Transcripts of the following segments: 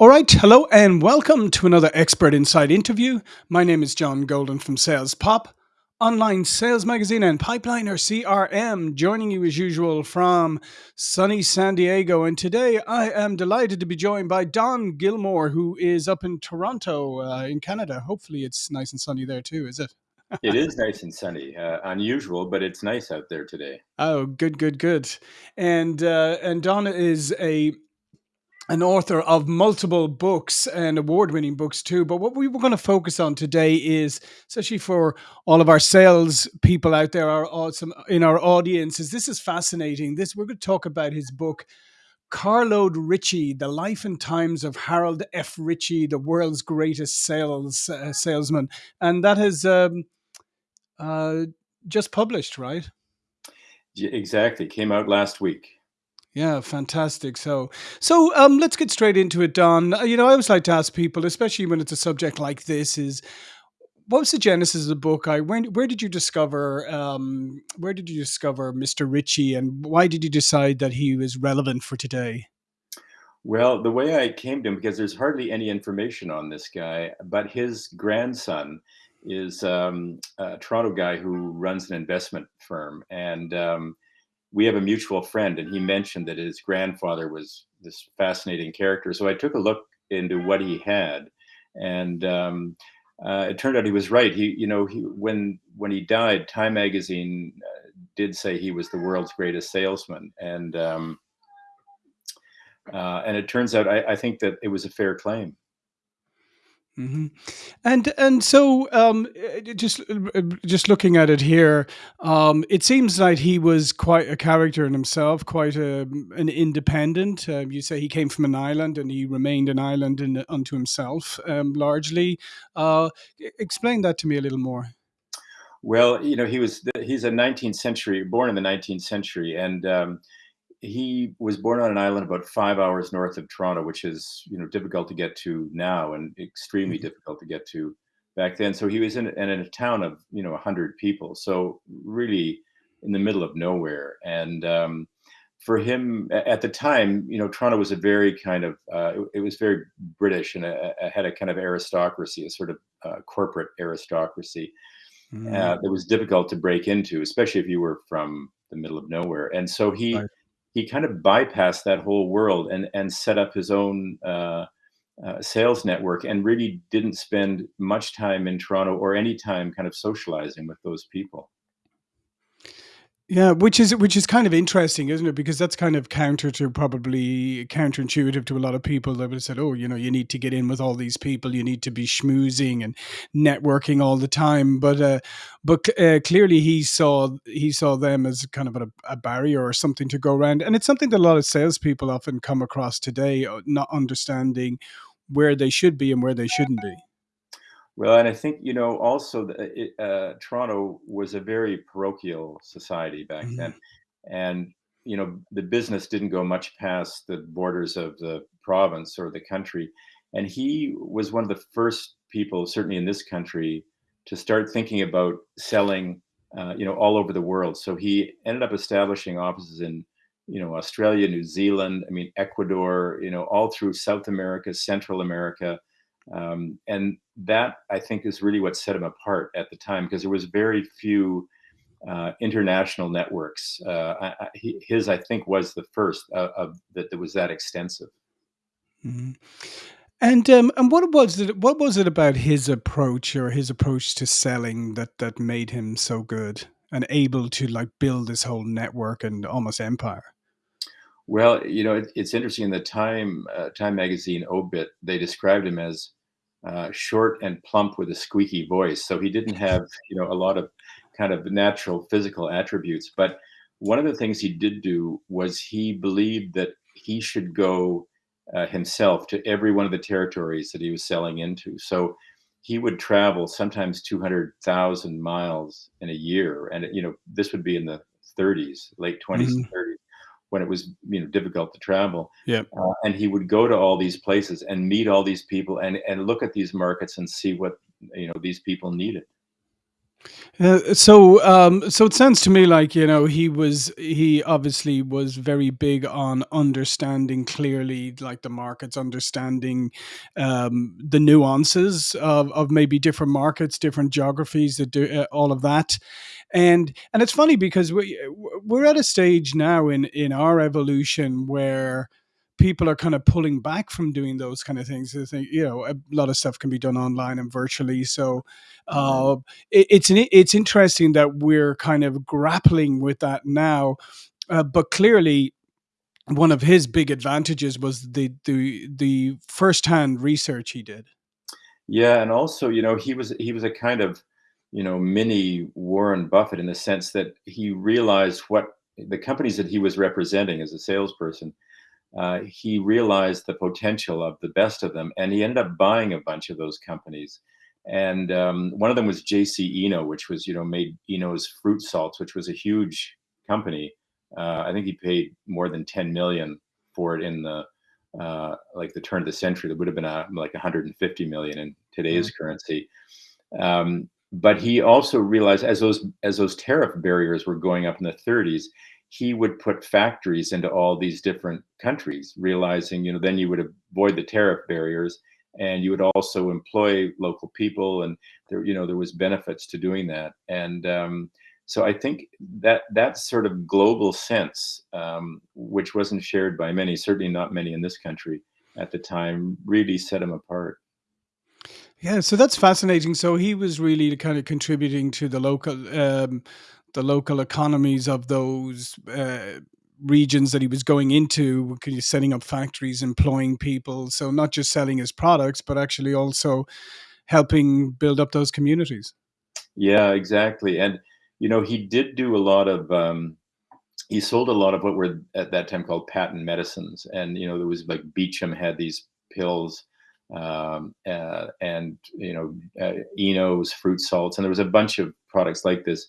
All right, hello and welcome to another Expert Insight interview. My name is John Golden from Sales Pop, online sales magazine and Pipeliner CRM, joining you as usual from sunny San Diego. And today I am delighted to be joined by Don Gillmor, who is up in Toronto uh, in Canada. Hopefully, it's nice and sunny there too, is it? it is nice and sunny. Uh, unusual, but it's nice out there today. Oh, good, good, good. And uh, and Don is a an author of multiple books and award-winning books too. But what we were going to focus on today is, especially for all of our sales people out there, our awesome in our audience, is this is fascinating. This we're going to talk about his book. Carload Ritchie, The Life and Times of Harold F. Ritchie, the world's greatest sales uh, salesman, and that has um, uh, just published, right? Exactly, came out last week. Yeah, fantastic. So, so um, let's get straight into it, Don. Uh, You know, I always like to ask people, especially when it's a subject like this, is what was the genesis of the book? I when where did you discover um, where did you discover Mr. Ritchie, and why did you decide that he was relevant for today? Well, the way I came to him, because there's hardly any information on this guy, but his grandson is um, a Toronto guy who runs an investment firm, and um, we have a mutual friend, and he mentioned that his grandfather was this fascinating character. So I took a look into what he had, and um, uh, it turned out he was right. He, you know, he, when when he died, Time Magazine uh, did say he was the world's greatest salesman, and um, uh, and it turns out I, I think that it was a fair claim. Hmm And and so um, uh, just uh, just looking at it here, um, it seems like he was quite a character in himself, quite a, an independent. Uh, you say he came from an island and he remained an island in, unto himself, um, largely. Uh, explain that to me a little more. Well, you know, he was the, he's a 19th century, born in the 19th century, and um, he was born on an island about five hours north of Toronto, which is you know difficult to get to now and extremely Mhm. difficult to get to back then. So he was in, in a town of you know 100 people, so really in the middle of nowhere. And um, for him at the time, you know, Toronto was a very kind of uh, it, it was very British and a, a- had a kind of aristocracy, a sort of uh, corporate aristocracy uh, Mm, that was difficult to break into, especially if you were from the middle of nowhere. And so he right. He kind of bypassed that whole world and and set up his own uh, uh, sales network and really didn't spend much time in Toronto or any time kind of socializing with those people. Yeah, which is which is kind of interesting, isn't it? Because that's kind of counter to probably counterintuitive to a lot of people that would have said, "Oh, you know, you need to get in with all these people, you need to be schmoozing and networking all the time." But uh, but uh, clearly, he saw he saw them as kind of a, a barrier or something to go around, and it's something that a lot of salespeople often come across today, uh, not understanding where they should be and where they shouldn't be. Well, and I think you know also the, it, uh, Toronto was a very parochial society back Mhm. then, and you know the business didn't go much past the borders of the province or the country, and he was one of the first people, certainly in this country, to start thinking about selling, uh, you know, all over the world. So he ended up establishing offices in, you know, Australia, New Zealand, I mean, Ecuador, you know, all through South America, Central America um, and that I think is really what set him apart at the time because there was very few uh, international networks. Uh, I, I, his, I think, was the first uh, of that that was that extensive. Mhm. And um, and what was it? What was it about his approach or his approach to selling that that made him so good and able to like build this whole network and almost empire? Well, you know, it, it's interesting. In the Time uh, Time magazine obit, they described him as uh, short and plump with a squeaky voice. So he didn't have, you know, a lot of kind of natural physical attributes. But one of the things he did do was he believed that he should go uh, himself to every one of the territories that he was selling into. So he would travel sometimes 200,000 miles in a year. And, you know, this would be in the 30s, late 20s and hmm 30s when it was, you know, difficult to travel. Yeah. uh, and he would go to all these places and meet all these people and and look at these markets and see what you know these people needed. Uh, so, um, so it sounds to me like you know he was he obviously was very big on understanding clearly like the markets, understanding um, the nuances of, of maybe different markets, different geographies, that do, uh, all of that, and and it's funny because we we're at a stage now in in our evolution where people are kind of pulling back from doing those kind of things. I think you know a lot of stuff can be done online and virtually. So Right. uh, it, it's an, it's interesting that we're kind of grappling with that now. Uh, but clearly, one of his big advantages was the the the firsthand research he did. Yeah, and also, you know, he was he was a kind of, you know, mini Warren Buffett in the sense that he realized what the companies that he was representing as a salesperson, uh, he realized the potential of the best of them, and he ended up buying a bunch of those companies. And um, one of them was JC Eno, which was, you know, made Eno's fruit salts, which was a huge company. Uh, I think he paid more than 10 million for it in the uh, like the turn of the century. That would have been a, like 150 million in today's currency. Um, but he also realized as those as those tariff barriers were going up in the 30s, he would put factories into all these different countries, realizing you know then you would avoid the tariff barriers and you would also employ local people and there you know there was benefits to doing that and um, so I think that that sort of global sense, um, which wasn't shared by many, certainly not many in this country at the time, really set him apart. Yeah, so that's fascinating. So he was really kind of contributing to the local um, the local economies of those uh, regions that he was going into, setting up factories, employing people. So not just selling his products, but actually also helping build up those communities. Yeah, exactly. And you know, he did do a lot of um, he sold a lot of what were at that time called patent medicines, and you know, there was like Beecham had these pills, um, uh, and you know, uh, Eno's fruit salts, and there was a bunch of products like this.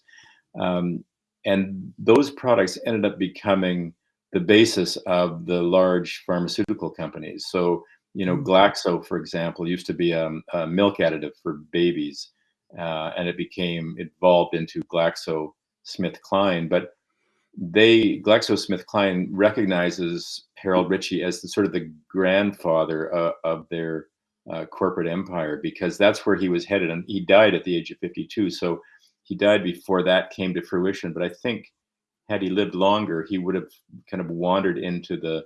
Um, and those products ended up becoming the basis of the large pharmaceutical companies. So, you know, Mm, Glaxo, for example, used to be a, a milk additive for babies, uh, and it became evolved into GlaxoSmithKline. But they GlaxoSmithKline recognizes Harold Ritchie as the sort of the grandfather uh, of their uh, corporate empire because that's where he was headed, and he died at the age of 52. So he died before that came to fruition. But I think had he lived longer, he would have kind of wandered into the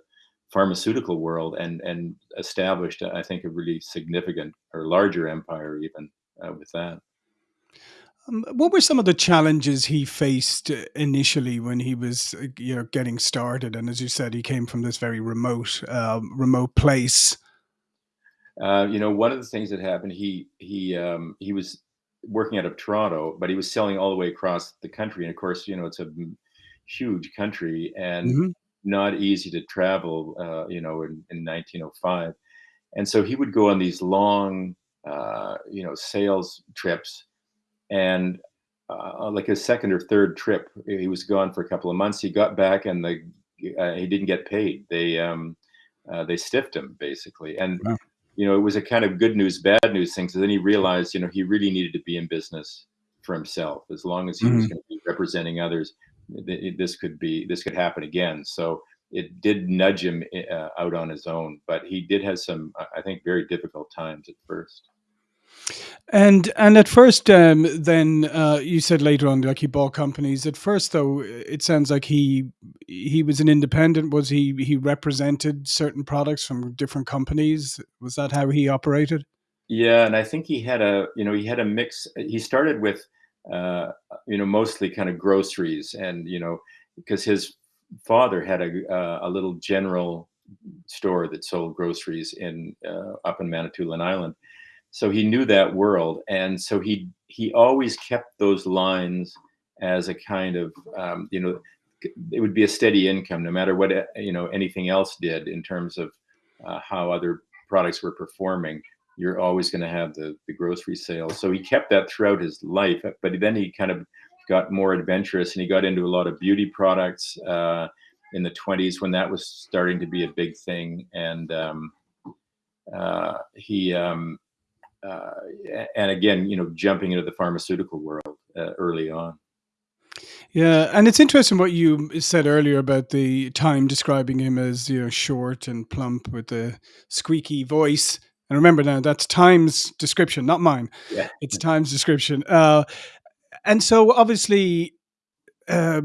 pharmaceutical world and and established, I think, a really significant or larger empire even uh, with that. Um, what were some of the challenges he faced uh, initially when he was, uh, you know, getting started? And as you said, he came from this very remote, um, remote place. Uh, you know, one of the things that happened, he he um, he was working out of Toronto, but he was selling all the way across the country. And of course, you know, it's a huge country and hmm not easy to travel. Uh, you know, in, in 1905, and so he would go on these long, uh, you know, sales trips. And uh, like his second or third trip, he was gone for a couple of months. He got back, and the uh, he didn't get paid. They um, uh, they stiffed him basically, and Wow. You know, it was a kind of good news, bad news thing. So then he realized, you know, he really needed to be in business for himself. As long as he was Mhm. going to be representing others, th- this could be this could happen again. So it did nudge him uh, out on his own, but he did have some, I think, very difficult times at first. And and at first, um, then uh, you said later on, like he bought companies. At first, though, it sounds like he he was an independent. Was he he represented certain products from different companies? Was that how he operated? Yeah, and I think he had a, you know, he had a mix. He started with, uh, you know, mostly kind of groceries, and you know, because his father had a uh, a little general store that sold groceries in uh, up in Manitoulin Island, so he knew that world, and so he he always kept those lines as a kind of, um, you know, it would be a steady income no matter what you know anything else did in terms of uh, how other products were performing you're always going to have the, the grocery sales. So he kept that throughout his life, but then he kind of got more adventurous and he got into a lot of beauty products uh, in the 20s when that was starting to be a big thing. And um, uh, he, um, uh, and again, you know, jumping into the pharmaceutical world. uh, early on. Yeah, and it's interesting what you said earlier about the Time describing him as you know short and plump with a squeaky voice. And remember now, that's Time's description, not mine. Yeah. It's Time's description. Uh, and so obviously, uh,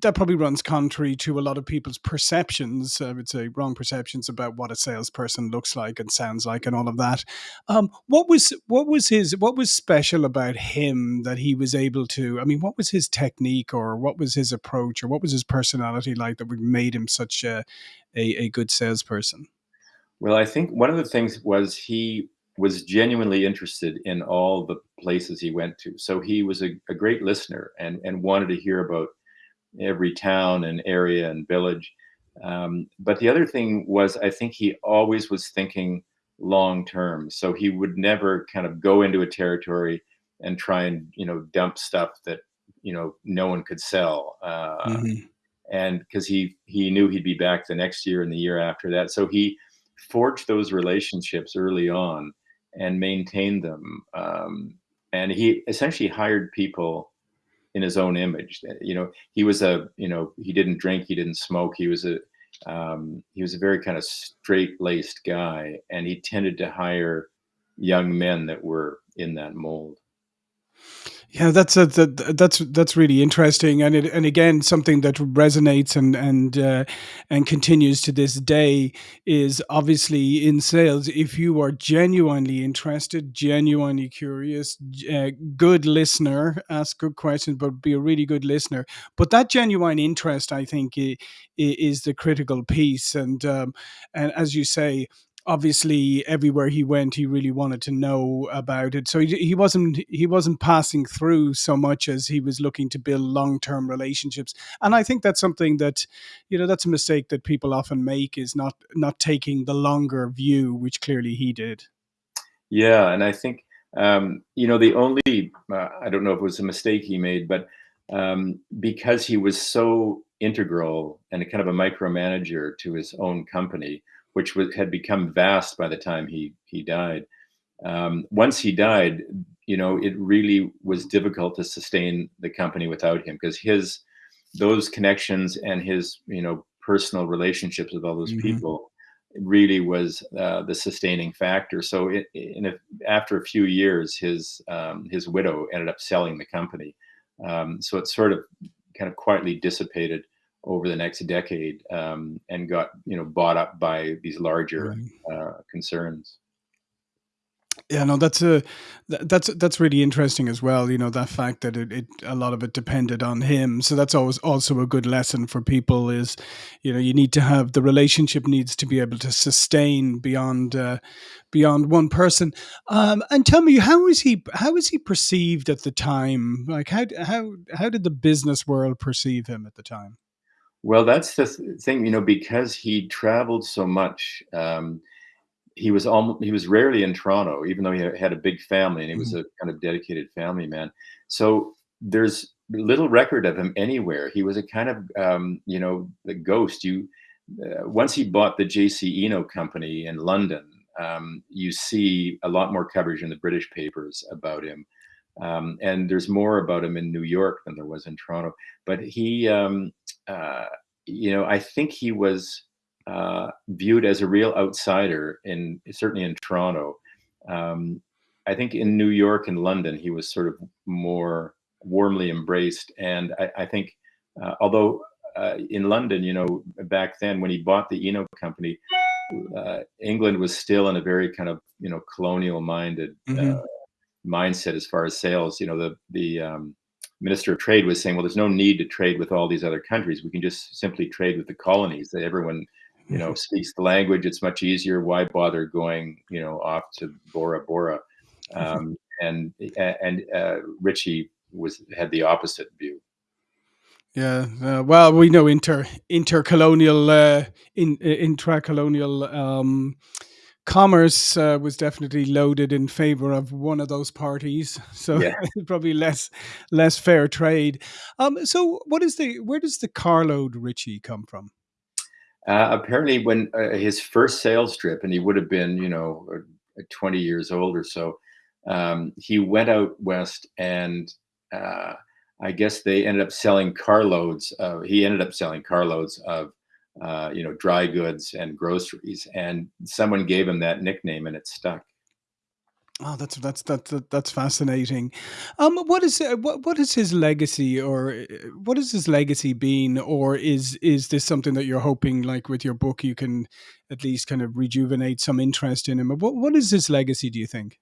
that probably runs contrary to a lot of people's perceptions. I would say wrong perceptions about what a salesperson looks like and sounds like, and all of that. Um, what was what was his what was special about him that he was able to? I mean, what was his technique, or what was his approach, or what was his personality like that made him such a a, a good salesperson? Well, I think one of the things was he was genuinely interested in all the places he went to. So he was a, a great listener and and wanted to hear about every town and area and village. Um, but the other thing was, I think he always was thinking long term. So he would never kind of go into a territory and try and you know dump stuff that you know no one could sell. Uh, hmm and because he he knew he'd be back the next year and the year after that, so he forged those relationships early on and maintained them. Um, and he essentially hired people in his own image. Uh, You know, he was a, you know, he didn't drink, he didn't smoke. He was a, um, he was a very kind of straight-laced guy, and he tended to hire young men that were in that mold. Yeah, that's a, that, that's that's really interesting, and it, and again something that resonates and and uh, and continues to this day is obviously in sales. If you are genuinely interested, genuinely curious, uh, good listener, ask good questions, but be a really good listener. But that genuine interest, I think, i- i- is the critical piece. And um, and as you say, obviously everywhere he went he really wanted to know about it. So he, he wasn't he wasn't passing through so much as he was looking to build long-term relationships. And i think that's something that you know that's a mistake that people often make is not not taking the longer view which clearly he did. Yeah, and I think um, you know the only uh, I don't know if it was a mistake he made, but um, because he was so integral and kind of a micromanager to his own company, which was, had become vast by the time he he died. Um, once he died, you know, it really was difficult to sustain the company without him because his those connections and his you know personal relationships with all those hmm people really was uh, the sustaining factor. So it, in a, after a few years, his um, his widow ended up selling the company. Um, so it sort of kind of quietly dissipated over the next decade um, and got you know bought up by these larger right uh, concerns. Yeah, no, that's a that's that's really interesting as well. You know, that fact that it, it a lot of it depended on him. So that's always also a good lesson for people is, you know, you need to have the relationship needs to be able to sustain beyond uh, beyond one person. Um, and tell me, how is he how is he perceived at the time? Like how how how did the business world perceive him at the time? Well, that's the th- thing, you know, because he traveled so much. Um, he was almost he was rarely in Toronto, even though he had a big family and he was Mhm, a kind of dedicated family man. So there's little record of him anywhere. He was a kind of um, you know the ghost. You uh, once he bought the JC Eno company in London, um, you see a lot more coverage in the British papers about him. Um, and there's more about him in New York than there was in Toronto. But he, um, uh, you know, I think he was uh, viewed as a real outsider in certainly in Toronto. Um, I think in New York and London, he was sort of more warmly embraced. And I, I think, uh, although uh, in London, you know, back then when he bought the Eno company, uh, England was still in a very kind of you know colonial minded uh, mhm. mindset as far as sales. You know, the the um, minister of trade was saying, well, there's no need to trade with all these other countries. We can just simply trade with the colonies. That everyone, you know, speaks the language. It's much easier. Why bother going, you know, off to Bora Bora? Um, and and uh, Ritchie was had the opposite view. Yeah, uh, well, we know inter intercolonial, uh, in uh, intracolonial um, commerce uh, was definitely loaded in favor of one of those parties, so Yeah. probably less less fair trade. Um, so, what is the where does the carload Ritchie come from? Uh, apparently, when uh, his first sales trip, and he would have been, you know, uh, 20 years old or so, um, he went out west and uh, I guess they ended up selling carloads. Of, he ended up selling carloads of uh, you know dry goods and groceries, and someone gave him that nickname, and it stuck. Oh, that's that's that's that's fascinating. Um, what is uh, what what is his legacy, or uh, what is his legacy been, or is is this something that you're hoping, like with your book, you can at least kind of rejuvenate some interest in him? What what is his legacy? Do you think?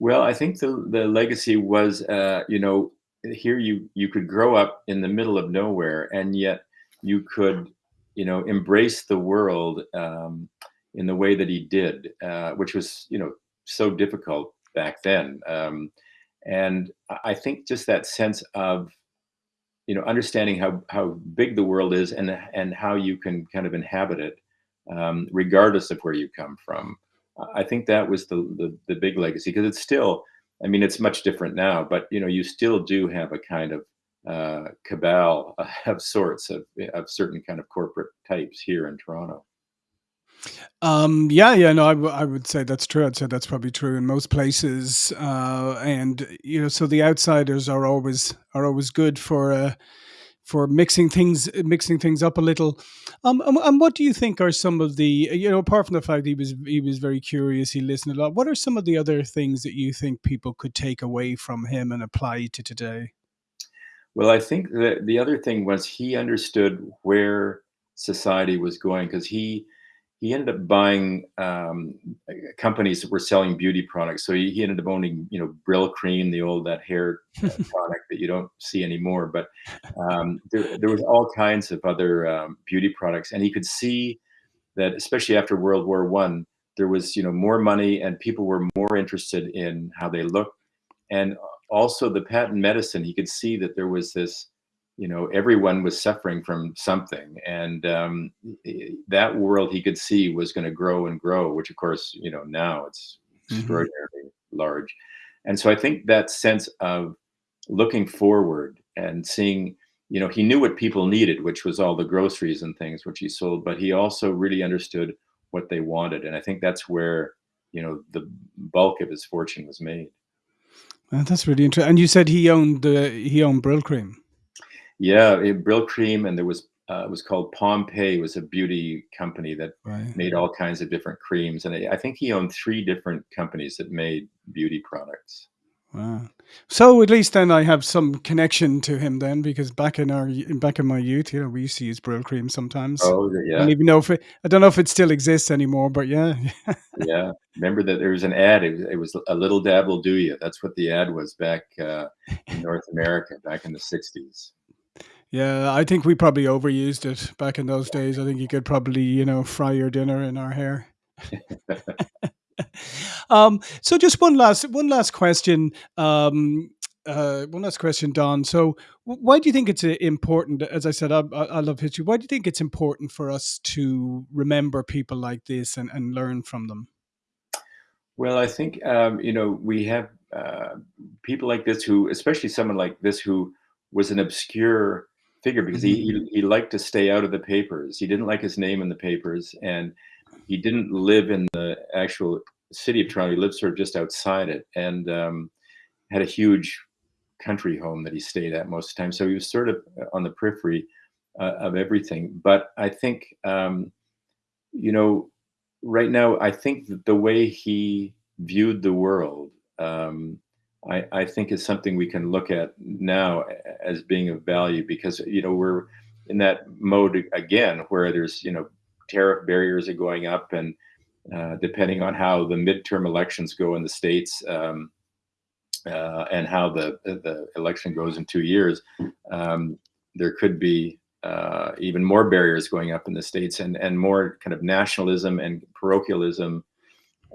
Well, I think the the legacy was, uh, you know, here you you could grow up in the middle of nowhere, and yet you could, you know, embrace the world um, in the way that he did, uh, which was, you know, so difficult back then. Um, and I think just that sense of, you know, understanding how how big the world is and and how you can kind of inhabit it, um, regardless of where you come from. I think that was the the, the big legacy because it's still. I mean, it's much different now, but you know, you still do have a kind of uh, cabal of sorts of of certain kind of corporate types here in Toronto. Um, yeah, yeah, no, I, would say that's true. I'd say that's probably true in most places. Uh, and you know, so the outsiders are always are always good for uh, for mixing things mixing things up a little. Um, and, and what do you think are some of the you know apart from the fact he was he was very curious, he listened a lot. What are some of the other things that you think people could take away from him and apply to today? Well, I think that the other thing was he understood where society was going because he he ended up buying um, companies that were selling beauty products. So he, he, ended up owning, you know, Brylcreem, the old that hair uh, product that you don't see anymore. But um, there, there, was all kinds of other um, beauty products, and he could see that, especially after World War One, there was, you know, more money, and people were more interested in how they looked, and also the patent medicine. He could see that there was this you know everyone was suffering from something and um, that world he could see was going to grow and grow which of course you know now it's mm-hmm. extraordinarily mm-hmm. large and so i think that sense of looking forward and seeing you know he knew what people needed which was all the groceries and things which he sold but he also really understood what they wanted and i think that's where you know the bulk of his fortune was made uh, that's really interesting and you said he owned the he owned Brylcreem. yeah, it, Cream, and there was uh, it was called Pompeii. It was a beauty company that right. made all kinds of different creams, and I think he owned three different companies that made beauty products. Wow. So at least then I have some connection to him then, because back in our back in my youth, you know, we used to use Brylcreem sometimes. Oh yeah. I don't even know if it, I don't know if it still exists anymore, but yeah. yeah. Remember that there was an ad. It was, it was, a little dab will do you. That's what the ad was back uh, in North America back in the '60s. Yeah, I think we probably overused it back in those days. I think you could probably, you know, fry your dinner in our hair. um, so just one last one last question. Um, uh, one last question, Don. So, why do you think it's uh, important? As I said, I, I, love history. Why do you think it's important for us to remember people like this and, and learn from them? Well, I think um, you know we have uh, people like this who, especially someone like this who was an obscure figure because mm-hmm. he, he liked to stay out of the papers. He didn't like his name in the papers, and he didn't live in the actual city of Toronto. He lived sort of just outside it, and um, had a huge country home that he stayed at most of the time. So he was sort of on the periphery uh, of everything. But I think, um, you know, right now, I think that the way he viewed the world um, I, I think is something we can look at now as being of value because you know we're in that mode again where there's you know tariff barriers are going up and uh, depending on how the midterm elections go in the states um, uh, and how the the election goes in two years, um, there could be uh, even more barriers going up in the states and and more kind of nationalism and parochialism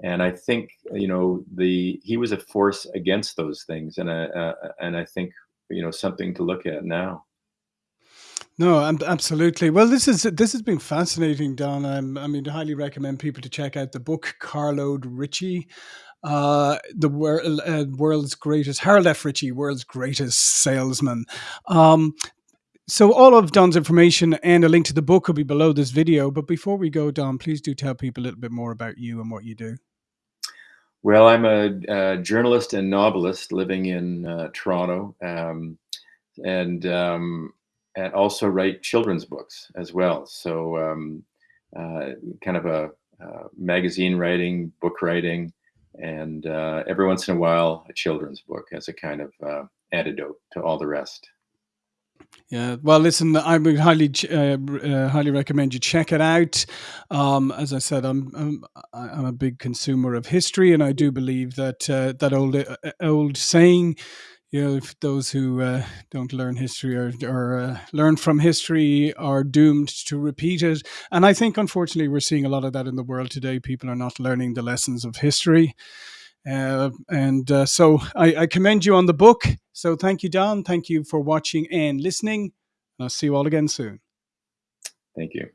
and I think you know the he was a force against those things, and uh, uh, and I think you know something to look at now. No, absolutely. Well, this is this has been fascinating, Don. I'm, I mean, I highly recommend people to check out the book Carload Ritchie, uh, the wor- uh, world's greatest Harold F. Ritchie, world's greatest salesman. Um, so all of Don's information and a link to the book will be below this video. But before we go, Don, please do tell people a little bit more about you and what you do. Well, I'm a, a journalist and novelist living in uh, Toronto, um, and um, and also write children's books as well. So, um, uh, kind of a, uh magazine writing, book writing, and uh, every once in a while, a children's book as a kind of uh, antidote to all the rest. Yeah, well, listen, I would highly, uh, uh, highly recommend you check it out. Um, as I said, I'm, I'm, I'm a big consumer of history, and I do believe that uh, that old, uh, old saying, you know, if those who uh, don't learn history or, or uh, learn from history are doomed to repeat it. And I think, unfortunately, we're seeing a lot of that in the world today. People are not learning the lessons of history. Uh, and uh, so I, I commend you on the book. So thank you, Don. Thank you for watching and listening. I'll see you all again soon. Thank you.